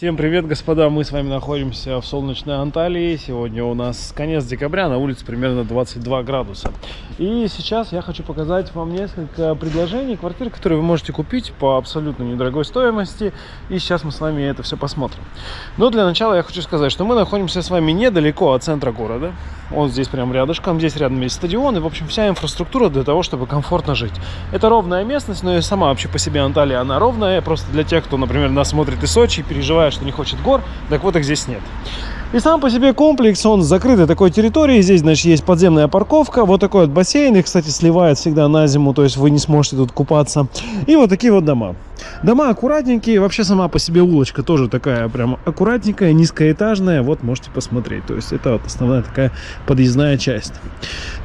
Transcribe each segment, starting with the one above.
Всем привет, господа! Мы с вами находимся в солнечной Анталии. Сегодня у нас конец декабря, на улице примерно 22 градуса. И сейчас я хочу показать вам несколько предложений квартир, которые вы можете купить по абсолютно недорогой стоимости. И сейчас мы с вами это все посмотрим. Но для начала я хочу сказать, что мы находимся с вами недалеко от центра города. Он здесь прям рядышком, здесь рядом есть стадион. И, в общем, вся инфраструктура для того, чтобы комфортно жить. Это ровная местность, но и сама вообще по себе Анталия, она ровная. Просто для тех, кто, например, нас смотрит из Сочи и переживает, что не хочет гор, так вот их здесь нет. И сам по себе комплекс, он закрытой такой территории. Здесь, значит, есть подземная парковка, вот такой вот бассейн. Их, кстати, сливает всегда на зиму, то есть вы не сможете тут купаться. И вот такие вот дома. Дома аккуратненькие, вообще сама по себе улочка тоже такая прям аккуратненькая, низкоэтажная. Вот можете посмотреть. То есть это вот основная такая подъездная часть.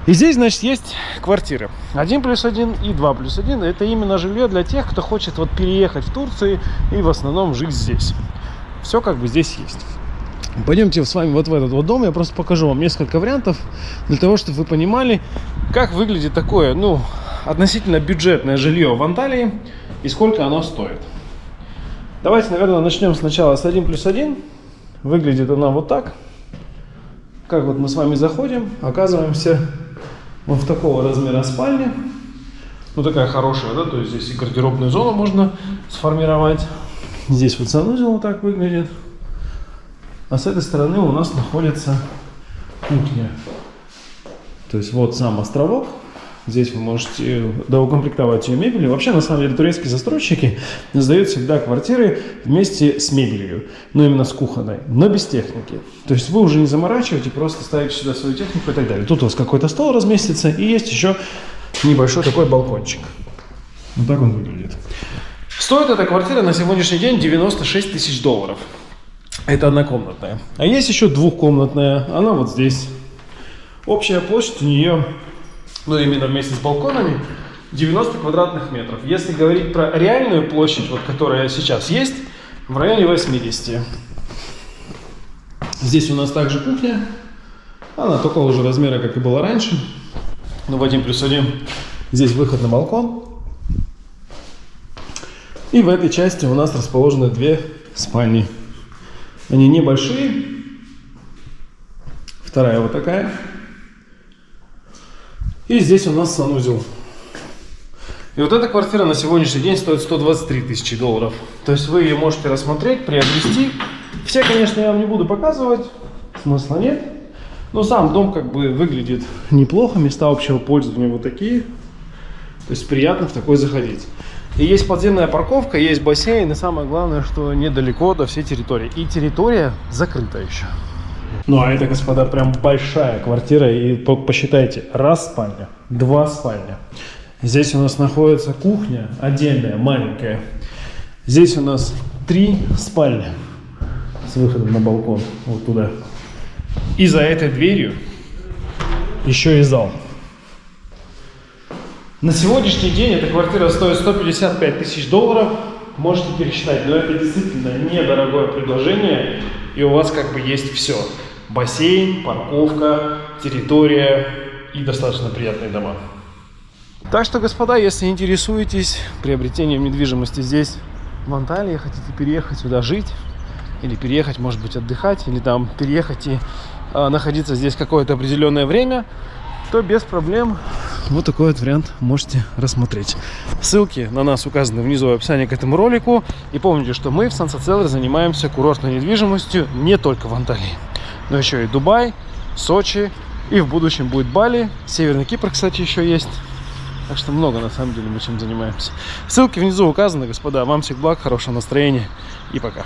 И здесь, значит, есть квартиры. 1 плюс 1 и 2 плюс 1. Это именно жилье для тех, кто хочет вот переехать в Турцию и в основном жить здесь. Все как бы здесь есть. Пойдемте с вами вот в этот вот дом, я просто покажу вам несколько вариантов, для того, чтобы вы понимали, как выглядит такое, ну, относительно бюджетное жилье в Анталии и сколько оно стоит. Давайте, наверное, начнем сначала с 1 плюс 1. Выглядит она вот так. Как вот мы с вами заходим, оказываемся вот в такого размера спальни. Ну, такая хорошая, да, то есть здесь и гардеробную зону можно сформировать. Здесь вот санузел вот так выглядит. А с этой стороны у нас находится кухня. То есть вот сам островок. Здесь вы можете доукомплектовать ее мебелью. Вообще, на самом деле, турецкие застройщики сдают всегда квартиры вместе с мебелью. Ну, именно с кухонной, но без техники. То есть вы уже не заморачиваете, просто ставите сюда свою технику и так далее. Тут у вас какой-то стол разместится и есть еще небольшой такой балкончик. Вот так он выглядит. Стоит эта квартира на сегодняшний день 96 тысяч долларов. Это однокомнатная. А есть еще двухкомнатная. Она вот здесь. Общая площадь у нее, ну именно вместе с балконами, 90 квадратных метров. Если говорить про реальную площадь, вот которая сейчас есть, в районе 80. Здесь у нас также кухня. Она такого же размера, как и была раньше. Ну, в 1 плюс 1. Здесь выход на балкон. И в этой части у нас расположены две спальни. Они небольшие. Вторая вот такая. И здесь у нас санузел. И вот эта квартира на сегодняшний день стоит 123 тысячи долларов. То есть вы ее можете рассмотреть, приобрести. Все, конечно, я вам не буду показывать. Смысла нет. Но сам дом как бы выглядит неплохо. Места общего пользования вот такие. То есть приятно в такой заходить. И есть подземная парковка, есть бассейн, и самое главное, что недалеко до всей территории. И территория закрыта еще. Ну, а это, господа, прям большая квартира. И посчитайте, раз спальня, два спальня. Здесь у нас находится кухня отдельная, маленькая. Здесь у нас три спальни с выходом на балкон, вот туда. И за этой дверью еще и зал. На сегодняшний день эта квартира стоит 155 тысяч долларов. Можете пересчитать, но это действительно недорогое предложение. И у вас как бы есть все. Бассейн, парковка, территория и достаточно приятные дома. Так что, господа, если интересуетесь приобретением недвижимости здесь, в Анталии, хотите переехать сюда жить, или переехать, может быть, отдыхать, или там переехать и э, находиться здесь какое-то определенное время, то без проблем вот такой вот вариант можете рассмотреть. Ссылки на нас указаны внизу в описании к этому ролику. И помните, что мы в Сансацеллер занимаемся курортной недвижимостью не только в Анталии, но еще и Дубай, Сочи, и в будущем будет Бали. Северный Кипр, кстати, еще есть. Так что много, на самом деле, мы чем занимаемся. Ссылки внизу указаны, господа. Вам всех благ, хорошего настроения и пока.